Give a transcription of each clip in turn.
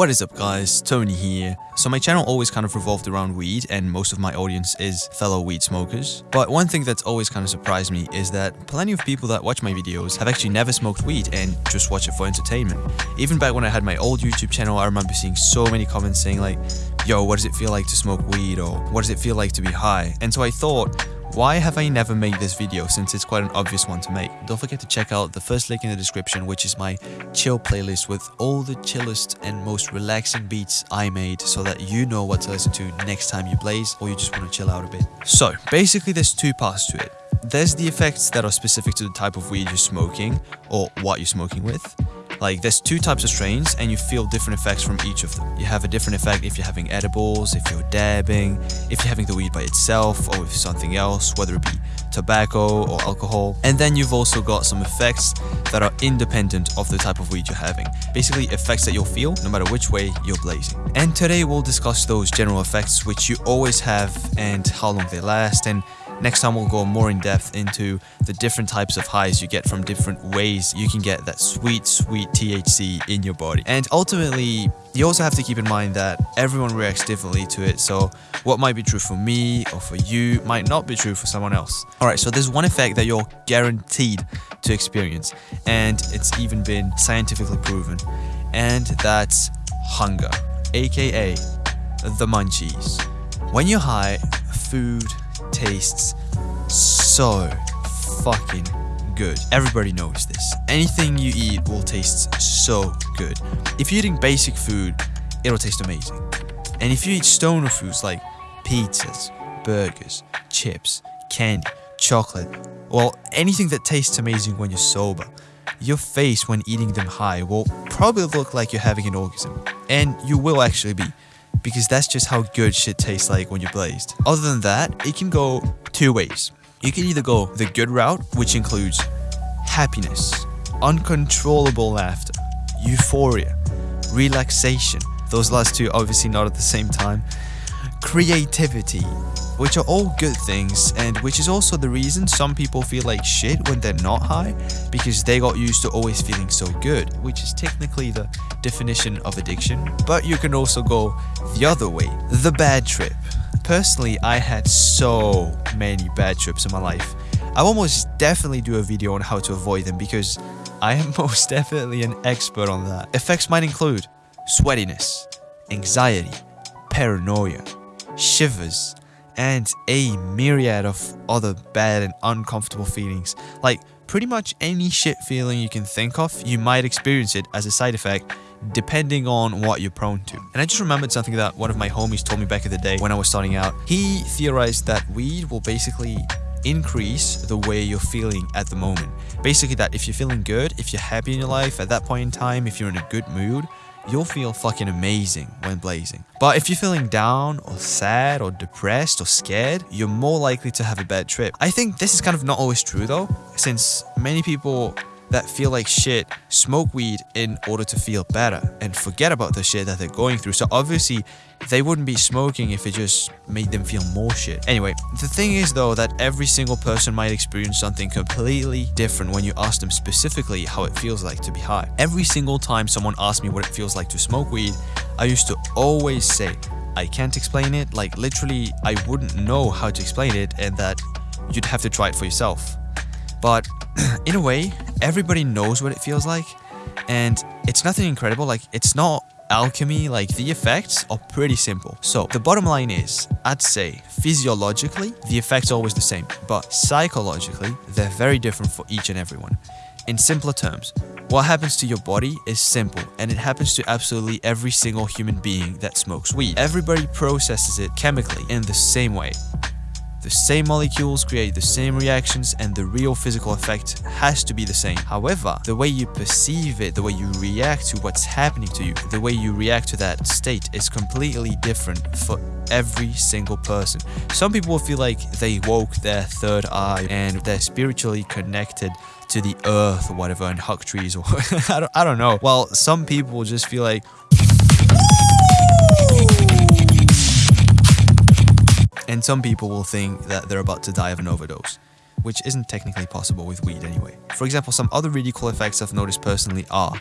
What is up guys, Tony here. So my channel always kind of revolved around weed and most of my audience is fellow weed smokers. But one thing that's always kind of surprised me is that plenty of people that watch my videos have actually never smoked weed and just watch it for entertainment. Even back when I had my old YouTube channel, I remember seeing so many comments saying like, yo, what does it feel like to smoke weed or what does it feel like to be high? And so I thought, why have I never made this video since it's quite an obvious one to make? Don't forget to check out the first link in the description which is my chill playlist with all the chillest and most relaxing beats I made so that you know what to listen to next time you blaze or you just want to chill out a bit. So basically there's two parts to it. There's the effects that are specific to the type of weed you're smoking or what you're smoking with. Like there's two types of strains and you feel different effects from each of them. You have a different effect if you're having edibles, if you're dabbing, if you're having the weed by itself or with something else, whether it be tobacco or alcohol. And then you've also got some effects that are independent of the type of weed you're having. Basically effects that you'll feel no matter which way you're blazing. And today we'll discuss those general effects which you always have and how long they last and Next time we'll go more in depth into the different types of highs you get from different ways you can get that sweet, sweet THC in your body. And ultimately, you also have to keep in mind that everyone reacts differently to it. So what might be true for me or for you might not be true for someone else. Alright, so there's one effect that you're guaranteed to experience and it's even been scientifically proven and that's hunger, aka the munchies. When you're high, food, tastes so fucking good. Everybody knows this. Anything you eat will taste so good. If you're eating basic food, it'll taste amazing. And if you eat stoner foods like pizzas, burgers, chips, candy, chocolate, well, anything that tastes amazing when you're sober, your face when eating them high will probably look like you're having an orgasm. And you will actually be because that's just how good shit tastes like when you're blazed. Other than that, it can go two ways. You can either go the good route, which includes happiness, uncontrollable laughter, euphoria, relaxation, those last two obviously not at the same time, creativity, which are all good things and which is also the reason some people feel like shit when they're not high because they got used to always feeling so good, which is technically the definition of addiction. But you can also go the other way, the bad trip. Personally, I had so many bad trips in my life. I almost definitely do a video on how to avoid them because I am most definitely an expert on that. Effects might include sweatiness, anxiety, paranoia, shivers, and a myriad of other bad and uncomfortable feelings. Like pretty much any shit feeling you can think of, you might experience it as a side effect depending on what you're prone to. And I just remembered something that one of my homies told me back in the day when I was starting out. He theorized that weed will basically increase the way you're feeling at the moment. Basically that if you're feeling good, if you're happy in your life at that point in time, if you're in a good mood, you'll feel fucking amazing when blazing. But if you're feeling down or sad or depressed or scared, you're more likely to have a bad trip. I think this is kind of not always true though, since many people that feel like shit smoke weed in order to feel better and forget about the shit that they're going through. So obviously they wouldn't be smoking if it just made them feel more shit. Anyway, the thing is though that every single person might experience something completely different when you ask them specifically how it feels like to be high. Every single time someone asks me what it feels like to smoke weed, I used to always say, I can't explain it, like literally I wouldn't know how to explain it and that you'd have to try it for yourself. But in a way, everybody knows what it feels like and it's nothing incredible, like it's not alchemy, like the effects are pretty simple. So the bottom line is, I'd say physiologically, the effects are always the same, but psychologically, they're very different for each and everyone. In simpler terms, what happens to your body is simple and it happens to absolutely every single human being that smokes weed. Everybody processes it chemically in the same way. The same molecules create the same reactions and the real physical effect has to be the same. However, the way you perceive it, the way you react to what's happening to you, the way you react to that state is completely different for every single person. Some people will feel like they woke their third eye and they're spiritually connected to the earth or whatever and hug trees or I, don't, I don't know. While some people just feel like and some people will think that they're about to die of an overdose, which isn't technically possible with weed anyway. For example, some other really cool effects I've noticed personally are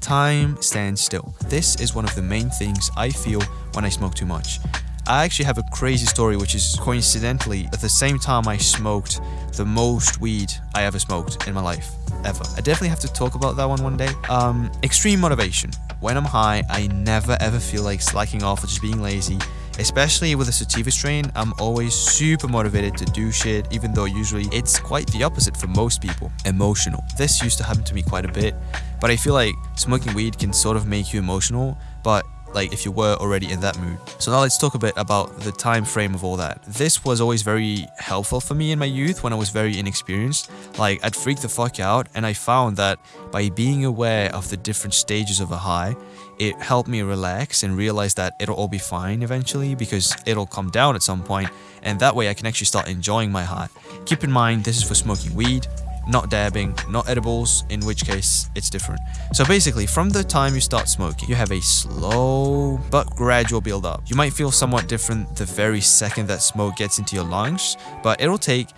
time stands still. This is one of the main things I feel when I smoke too much. I actually have a crazy story which is coincidentally at the same time I smoked the most weed I ever smoked in my life ever. I definitely have to talk about that one one day. Um, extreme motivation. When I'm high, I never ever feel like slacking off or just being lazy. Especially with a sativa strain, I'm always super motivated to do shit, even though usually it's quite the opposite for most people. Emotional. This used to happen to me quite a bit, but I feel like smoking weed can sort of make you emotional, but like if you were already in that mood. So now let's talk a bit about the time frame of all that. This was always very helpful for me in my youth when I was very inexperienced. Like I'd freak the fuck out and I found that by being aware of the different stages of a high, it helped me relax and realize that it'll all be fine eventually because it'll come down at some point and that way I can actually start enjoying my high. Keep in mind this is for smoking weed, not dabbing, not edibles, in which case it's different. So basically, from the time you start smoking, you have a slow but gradual build up. You might feel somewhat different the very second that smoke gets into your lungs, but it'll take,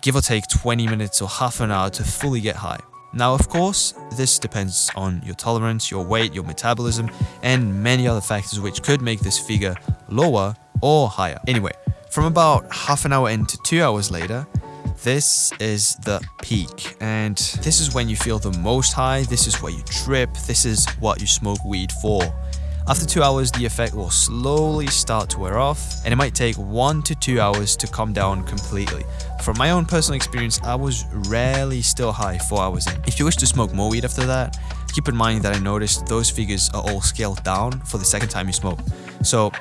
give or take 20 minutes or half an hour to fully get high. Now, of course, this depends on your tolerance, your weight, your metabolism, and many other factors which could make this figure lower or higher. Anyway, from about half an hour in to two hours later, this is the peak, and this is when you feel the most high, this is where you trip, this is what you smoke weed for. After 2 hours, the effect will slowly start to wear off, and it might take 1 to 2 hours to come down completely. From my own personal experience, I was rarely still high 4 hours in. If you wish to smoke more weed after that, keep in mind that I noticed those figures are all scaled down for the second time you smoke. So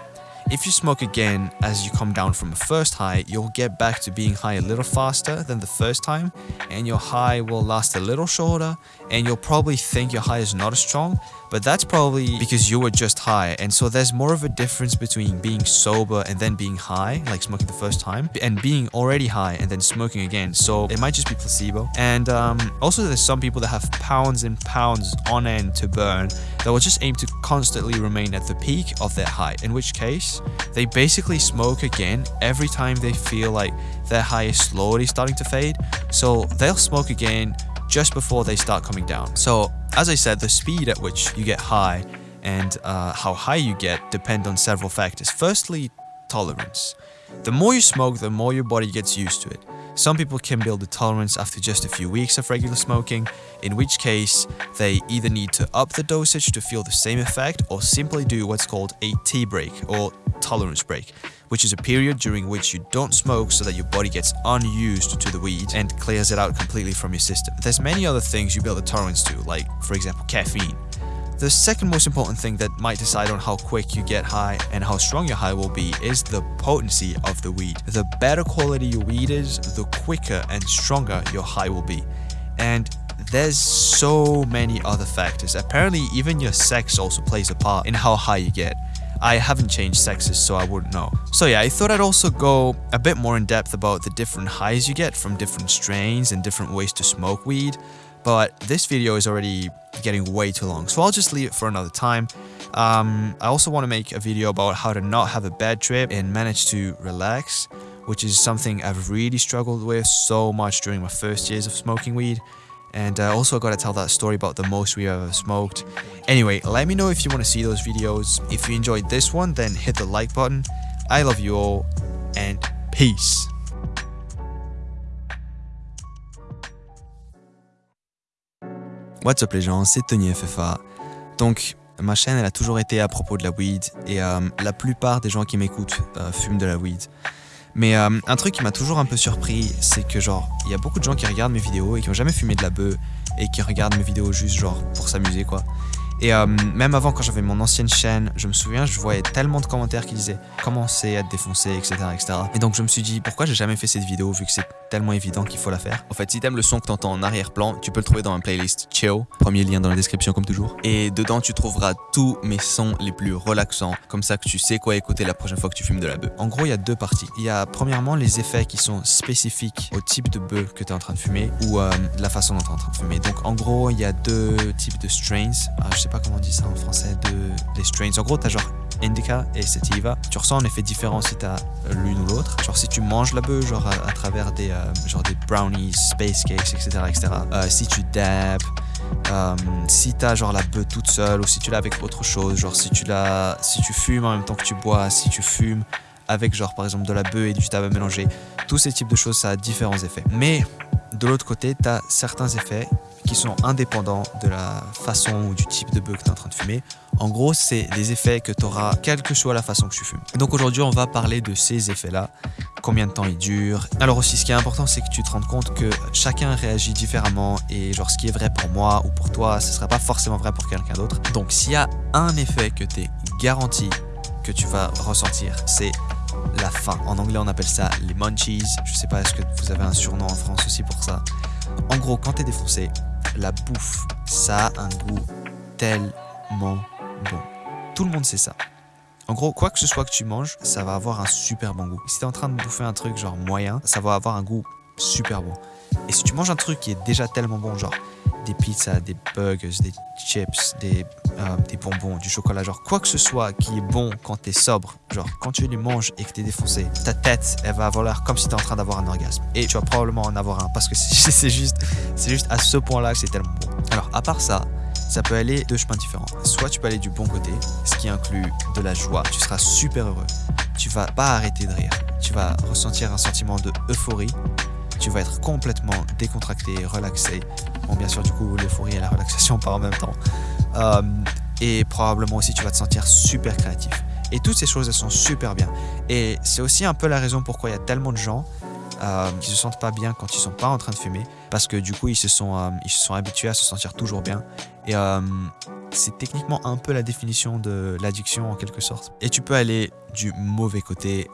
if you smoke again as you come down from a first high, you'll get back to being high a little faster than the first time, and your high will last a little shorter, and you'll probably think your high is not as strong, but that's probably because you were just high. And so there's more of a difference between being sober and then being high, like smoking the first time, and being already high and then smoking again. So it might just be placebo. And um, also there's some people that have pounds and pounds on end to burn that will just aim to constantly remain at the peak of their high, in which case they basically smoke again every time they feel like their high is slowly starting to fade. So they'll smoke again just before they start coming down. So as I said, the speed at which you get high and uh, how high you get depend on several factors. Firstly, tolerance. The more you smoke, the more your body gets used to it. Some people can build a tolerance after just a few weeks of regular smoking, in which case they either need to up the dosage to feel the same effect or simply do what's called a tea break or tolerance break, which is a period during which you don't smoke so that your body gets unused to the weed and clears it out completely from your system. There's many other things you build a tolerance to, like for example caffeine. The second most important thing that might decide on how quick you get high and how strong your high will be is the potency of the weed. The better quality your weed is, the quicker and stronger your high will be. And there's so many other factors. Apparently even your sex also plays a part in how high you get. I haven't changed sexes so I wouldn't know. So yeah, I thought I'd also go a bit more in depth about the different highs you get from different strains and different ways to smoke weed but this video is already getting way too long, so I'll just leave it for another time. Um, I also want to make a video about how to not have a bad trip and manage to relax, which is something I've really struggled with so much during my first years of smoking weed. And I also got to tell that story about the most we've ever smoked. Anyway, let me know if you want to see those videos. If you enjoyed this one, then hit the like button. I love you all, and peace. What's up les gens, c'est Tony FFA. Donc, ma chaîne elle a toujours été à propos de la weed et euh, la plupart des gens qui m'écoutent euh, fument de la weed. Mais euh, un truc qui m'a toujours un peu surpris, c'est que genre, il y a beaucoup de gens qui regardent mes vidéos et qui ont jamais fumé de la bœuf et qui regardent mes vidéos juste genre pour s'amuser quoi. Et même avant, quand j'avais mon ancienne chaîne, je me souviens, je voyais tellement de commentaires qui disaient commencer à te défoncer, etc., etc. Et donc je me suis dit, pourquoi j'ai jamais fait cette vidéo vu que c'est tellement évident qu'il faut la faire? En fait, si t'aimes le son que t'entends en arrière-plan, tu peux le trouver dans ma playlist Chill, premier lien dans la description comme toujours. Et dedans, tu trouveras tous mes sons les plus relaxants, comme ça que tu sais quoi écouter la prochaine fois que tu fumes de la bœuf. En gros, il y a deux parties. Il y a premièrement les effets qui sont spécifiques au type de bœuf que tu es en train de fumer ou euh, la façon dont tu es en train de fumer. Donc en gros, il y a deux types de strains. Ah, je sais pas comment on dit ça en français, de les strains. En gros, tu as genre indica et sativa. Tu ressens un effet différent si tu as l'une ou l'autre. Genre si tu manges la bœuf, genre à, travers des, euh, genre des brownies, space cakes, etc. etc. Euh, si tu dabs, Euh, si t'as genre la bœuf toute seule ou si tu l'as avec autre chose, genre si tu l'as, si tu fumes en même temps que tu bois, si tu fumes avec genre par exemple de la bœuf et du tabac mélangé, tous ces types de choses ça a différents effets. Mais de l'autre côté, tu as certains effets qui sont indépendants de la façon ou du type de bœuf que tu es en train de fumer. En gros, c'est des effets que tu auras quelle que soit la façon que tu fumes. Donc aujourd'hui, on va parler de ces effets-là, combien de temps ils durent. Alors aussi, ce qui est important, c'est que tu te rendes compte que chacun réagit différemment et genre ce qui est vrai pour moi ou pour toi, ce ne sera pas forcément vrai pour quelqu'un d'autre. Donc s'il y a un effet que tu es garanti que tu vas ressentir, c'est la faim. En anglais, on appelle ça les munchies. Je sais pas, est-ce que vous avez un surnom en France aussi pour ça? En gros, quand tu es défoncé, la bouffe, ça a un goût tellement bon. Tout le monde sait ça. En gros, quoi que ce soit que tu manges, ça va avoir un super bon goût. Si tu es en train de bouffer un truc genre moyen, ça va avoir un goût super bon. Et si tu manges un truc qui est déjà tellement bon, genre des pizzas, des burgers, des chips, des, euh, des bonbons, du chocolat, genre quoi que ce soit qui est bon quand t'es sobre, genre quand tu les manges et que t'es défoncé, ta tête, elle va l'air comme si t'es en train d'avoir un orgasme. Et tu vas probablement en avoir un parce que c'est juste, c'est juste à ce point-là que c'est tellement bon. Alors à part ça, ça peut aller deux chemins différents. Soit tu peux aller du bon côté, ce qui inclut de la joie. Tu seras super heureux. Tu vas pas arrêter de rire. Tu vas ressentir un sentiment de euphorie tu vas être complètement décontracté, relaxé. Bon, bien sûr, du coup, l'euphorie et la relaxation par en même temps. Euh, et probablement aussi, tu vas te sentir super créatif. Et toutes ces choses, elles sont super bien. Et c'est aussi un peu la raison pourquoi il y a tellement de gens euh, qui se sentent pas bien quand ils sont pas en train de fumer. Parce que du coup, ils se sont, euh, ils se sont habitués à se sentir toujours bien. Et euh, c'est techniquement un peu la définition de l'addiction en quelque sorte. Et tu peux aller du mauvais côté,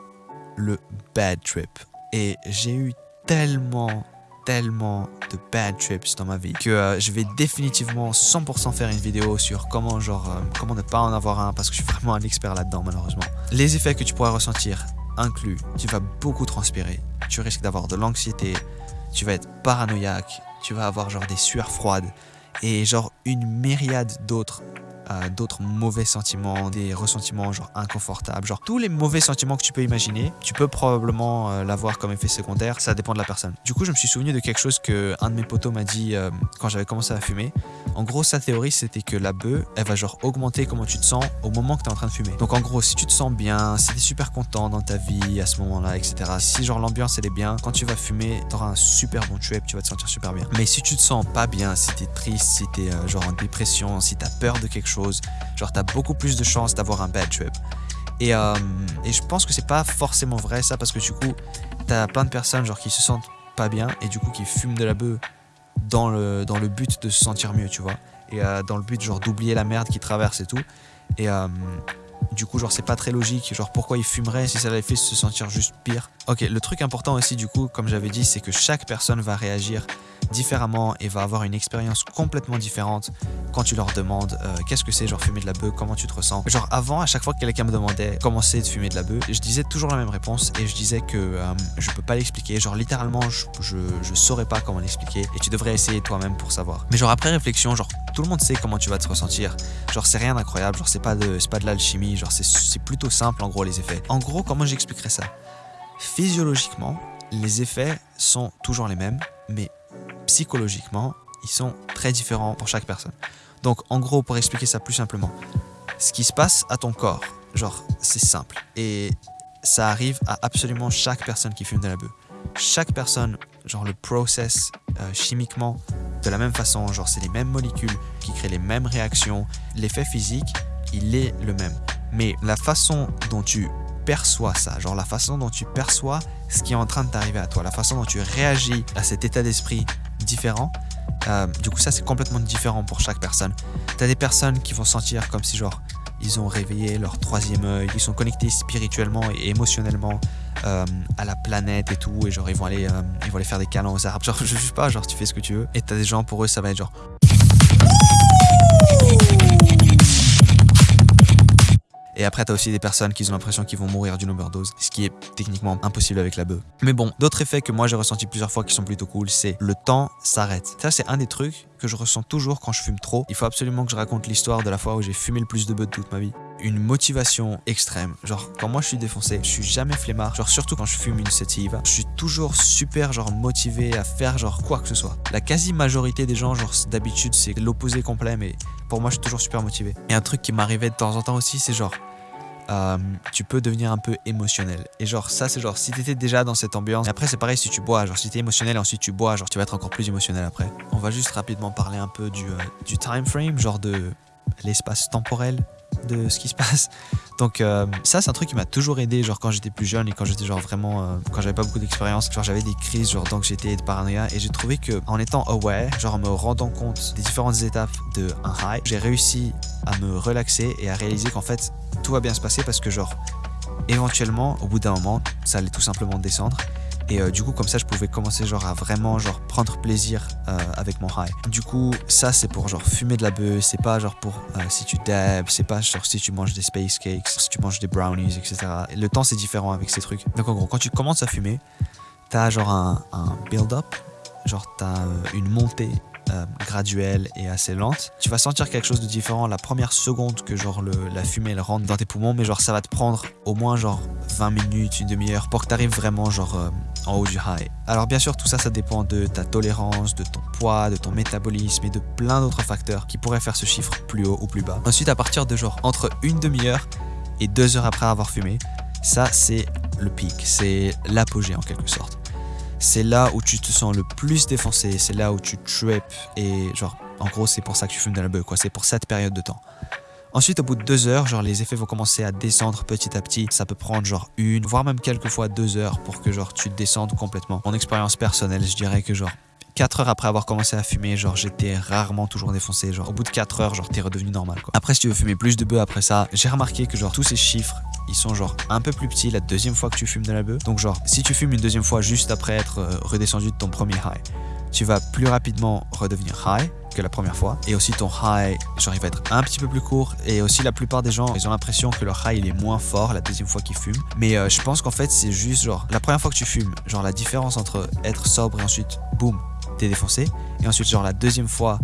le bad trip. Et j'ai eu tellement, tellement de bad trips dans ma vie que euh, je vais définitivement 100% faire une vidéo sur comment, genre, euh, comment ne pas en avoir un parce que je suis vraiment un expert là-dedans malheureusement. Les effets que tu pourras ressentir incluent, tu vas beaucoup transpirer, tu risques d'avoir de l'anxiété, tu vas être paranoïaque, tu vas avoir genre des sueurs froides et genre une myriade d'autres d'autres mauvais sentiments, des ressentiments genre inconfortables, genre tous les mauvais sentiments que tu peux imaginer, tu peux probablement euh, l'avoir comme effet secondaire, ça dépend de la personne. Du coup, je me suis souvenu de quelque chose que un de mes potos m'a dit euh, quand j'avais commencé à fumer. En gros, sa théorie, c'était que la bœuf, elle va genre augmenter comment tu te sens au moment que tu es en train de fumer. Donc en gros, si tu te sens bien, si tu es super content dans ta vie à ce moment-là, etc. Si genre l'ambiance elle est bien, quand tu vas fumer, tu auras un super bon trip, tu vas te sentir super bien. Mais si tu te sens pas bien, si tu es triste, si tu es euh, genre en dépression, si tu as peur de quelque chose, genre t'as beaucoup plus de chances d'avoir un bad trip. Et, euh, et je pense que c'est pas forcément vrai ça parce que du coup t'as plein de personnes genre qui se sentent pas bien et du coup qui fument de la bœuf dans le, dans le but de se sentir mieux tu vois. Et euh, dans le but genre d'oublier la merde qui traverse et tout. Et euh, du coup genre c'est pas très logique. Genre pourquoi ils fumeraient si ça les fait se sentir juste pire? Ok le truc important aussi du coup comme j'avais dit c'est que chaque personne va réagir différemment et va avoir une expérience complètement différente quand tu leur demandes euh, qu'est-ce que c'est genre fumer de la bœuf, comment tu te ressens. Genre avant, à chaque fois que quelqu'un me demandait comment c'est de fumer de la bœuf, je disais toujours la même réponse et je disais que euh, je peux pas l'expliquer. Genre littéralement, je, je, saurais pas comment l'expliquer et tu devrais essayer toi-même pour savoir. Mais genre après réflexion, genre tout le monde sait comment tu vas te ressentir. Genre c'est rien d'incroyable, genre c'est pas de, pas de l'alchimie, genre c'est plutôt simple en gros les effets. En gros, comment j'expliquerais ça? Physiologiquement, les effets sont toujours les mêmes, mais psychologiquement, ils sont très différents pour chaque personne. Donc en gros, pour expliquer ça plus simplement, ce qui se passe à ton corps, genre c'est simple. Et ça arrive à absolument chaque personne qui fume de la bœuf. Chaque personne, genre le process euh, chimiquement de la même façon, genre c'est les mêmes molécules qui créent les mêmes réactions. L'effet physique, il est le même. Mais la façon dont tu perçois ça, genre la façon dont tu perçois ce qui est en train de t'arriver à toi, la façon dont tu réagis à cet état d'esprit différent. Euh, du coup, ça c'est complètement différent pour chaque personne. T'as des personnes qui vont sentir comme si genre ils ont réveillé leur troisième œil, ils sont connectés spirituellement et émotionnellement euh, à la planète et tout, et genre ils vont aller, euh, ils vont aller faire des câlins aux arbres. Genre je sais pas, genre tu fais ce que tu veux. Et t'as des gens pour eux ça va être genre Et après, t'as aussi des personnes qui ont l'impression qu'ils vont mourir d'une overdose, ce qui est techniquement impossible avec la bœuf. Mais bon, d'autres effets que moi j'ai ressenti plusieurs fois qui sont plutôt cool, c'est le temps s'arrête. Ça, c'est un des trucs que je ressens toujours quand je fume trop. Il faut absolument que je raconte l'histoire de la fois où j'ai fumé le plus de bœuf de toute ma vie. Une motivation extrême. Genre, quand moi je suis défoncé, je suis jamais flemmard. Genre, surtout quand je fume une sativa, je suis toujours super, genre, motivé à faire, genre, quoi que ce soit. La quasi-majorité des gens, genre, d'habitude, c'est l'opposé complet, mais pour moi, je suis toujours super motivé. Et un truc qui m'arrivait de temps en temps aussi, c'est genre, euh, tu peux devenir un peu émotionnel. Et genre ça c'est genre si t'étais déjà dans cette ambiance, et après c'est pareil si tu bois, genre si t'es émotionnel et ensuite tu bois, genre tu vas être encore plus émotionnel après. On va juste rapidement parler un peu du, euh, du time frame, genre de l'espace temporel de ce qui se passe. Donc euh, ça c'est un truc qui m'a toujours aidé genre quand j'étais plus jeune et quand j'étais genre vraiment quand j'avais pas beaucoup d'expérience, genre j'avais des crises genre d'anxiété et de paranoïa et j'ai trouvé que en étant aware, genre en me rendant compte des différentes étapes de un high, j'ai réussi à me relaxer et à réaliser qu'en fait tout va bien se passer parce que genre éventuellement au bout d'un moment ça allait tout simplement descendre et euh, du coup comme ça je pouvais commencer genre à vraiment genre prendre plaisir euh, avec mon high du coup ça c'est pour genre fumer de la bœuf. C'est pas genre pour euh, si tu dabs. C'est pas genre si tu manges des space cakes si tu manges des brownies etc le temps c'est différent avec ces trucs. Donc en gros quand tu commences à fumer t'as genre un, un build up genre t'as une montée euh, graduelle et assez lente. Tu vas sentir quelque chose de différent la première seconde que genre le, la fumée elle rentre dans tes poumons, mais genre ça va te prendre au moins genre 20 minutes, une demi-heure pour que tu arrives vraiment genre euh, en haut du high. Alors bien sûr tout ça ça dépend de ta tolérance, de ton poids, de ton métabolisme et de plein d'autres facteurs qui pourraient faire ce chiffre plus haut ou plus bas. Ensuite à partir de genre entre une demi-heure et deux heures après avoir fumé, ça c'est le pic, c'est l'apogée en quelque sorte c'est là où tu te sens le plus défoncé, c'est là où tu trips et genre en gros c'est pour ça que tu fumes de la beuh quoi, c'est pour cette période de temps. Ensuite, au bout de deux heures, genre les effets vont commencer à descendre petit à petit. Ça peut prendre genre une, voire même quelques fois deux heures pour que genre tu descendes complètement. Mon expérience personnelle, je dirais que genre 4 heures après avoir commencé à fumer, genre j'étais rarement toujours défoncé. Genre au bout de 4 heures, genre t'es redevenu normal quoi. Après, si tu veux fumer plus de bœuf après ça, j'ai remarqué que genre tous ces chiffres ils sont genre un peu plus petits la deuxième fois que tu fumes de la bœuf. Donc genre, si tu fumes une deuxième fois juste après être euh, redescendu de ton premier high, tu vas plus rapidement redevenir high que la première fois. Et aussi ton high, genre il va être un petit peu plus court. Et aussi la plupart des gens, ils ont l'impression que leur high il est moins fort la deuxième fois qu'ils fument. Mais euh, je pense qu'en fait c'est juste genre la première fois que tu fumes, genre la différence entre être sobre et ensuite boum, t'es défoncé. Et ensuite genre la deuxième fois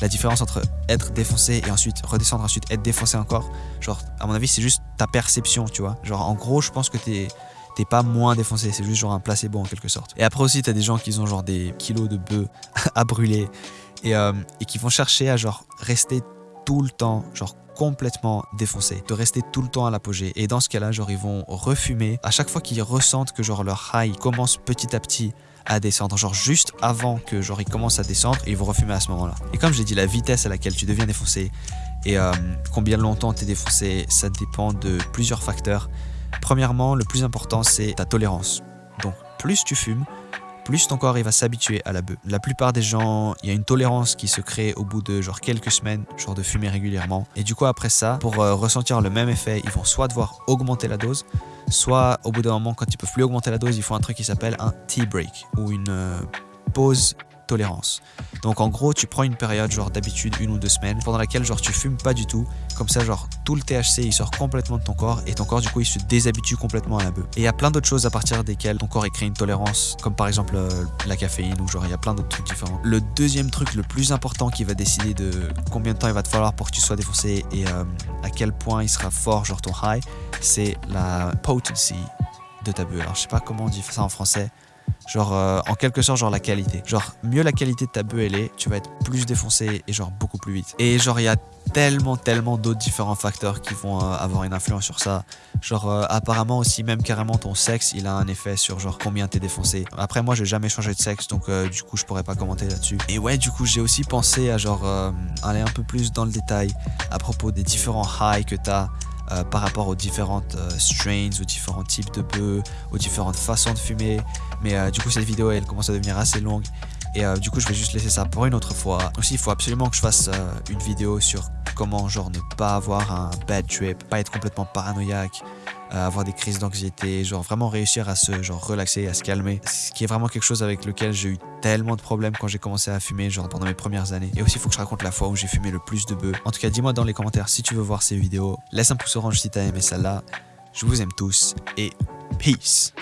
la différence entre être défoncé et ensuite redescendre, ensuite être défoncé encore, genre, à mon avis, c'est juste ta perception, tu vois. Genre, en gros, je pense que t'es t'es pas moins défoncé, c'est juste genre un placebo en quelque sorte. Et après aussi, t'as des gens qui ont genre des kilos de bœufs à brûler et, euh, et qui vont chercher à genre rester tout le temps, genre complètement défoncé, de rester tout le temps à l'apogée. Et dans ce cas-là, genre ils vont refumer à chaque fois qu'ils ressentent que genre leur high commence petit à petit à descendre, genre juste avant que genre ils commencent à descendre et ils vont refumer à ce moment-là. Et comme je l'ai dit, la vitesse à laquelle tu deviens défoncé et euh, combien longtemps tu es défoncé, ça dépend de plusieurs facteurs. Premièrement, le plus important c'est ta tolérance. Donc plus tu fumes, plus ton corps il va s'habituer à la bœuf. La plupart des gens, il y a une tolérance qui se crée au bout de genre quelques semaines, genre de fumer régulièrement. Et du coup après ça, pour euh, ressentir le même effet, ils vont soit devoir augmenter la dose, soit au bout d'un moment quand ils peuvent plus augmenter la dose, ils font un truc qui s'appelle un tea break ou une euh, pause tolérance. Donc en gros, tu prends une période genre d'habitude une ou deux semaines pendant laquelle genre tu fumes pas du tout. Comme ça genre tout le THC il sort complètement de ton corps et ton corps du coup il se déshabitue complètement à la bœuf. Et il y a plein d'autres choses à partir desquelles ton corps il crée une tolérance comme par exemple euh, la caféine ou genre il y a plein d'autres trucs différents. Le deuxième truc le plus important qui va décider de combien de temps il va te falloir pour que tu sois défoncé et euh, à quel point il sera fort genre ton high, c'est la potency de ta bœuf. Alors je sais pas comment on dit ça en français. Genre, euh, en quelque sorte, genre la qualité. Genre, mieux la qualité de ta bœuf elle est, tu vas être plus défoncé et genre beaucoup plus vite. Et genre, il y a tellement, tellement d'autres différents facteurs qui vont euh, avoir une influence sur ça. Genre, euh, apparemment aussi, même carrément ton sexe, il a un effet sur genre combien t'es défoncé. Après, moi, j'ai jamais changé de sexe, donc du coup, je pourrais pas commenter là-dessus. Et ouais, du coup, j'ai aussi pensé à genre aller un peu plus dans le détail à propos des différents highs que t'as. Euh, par rapport aux différentes euh, strains, aux différents types de bœufs, aux différentes façons de fumer. Mais euh, du coup, cette vidéo, elle commence à devenir assez longue. Et du coup, je vais juste laisser ça pour une autre fois. Aussi, il faut absolument que je fasse une vidéo sur comment, genre, ne pas avoir un bad trip, pas être complètement paranoïaque, avoir des crises d'anxiété, genre vraiment réussir à se genre relaxer, à se calmer. Ce qui est vraiment quelque chose avec lequel j'ai eu tellement de problèmes quand j'ai commencé à fumer, genre pendant mes premières années. Et aussi, il faut que je raconte la fois où j'ai fumé le plus de bœufs. En tout cas, dis-moi dans les commentaires si tu veux voir ces vidéos. Laisse un pouce orange si t'as aimé celle-là. Je vous aime tous et peace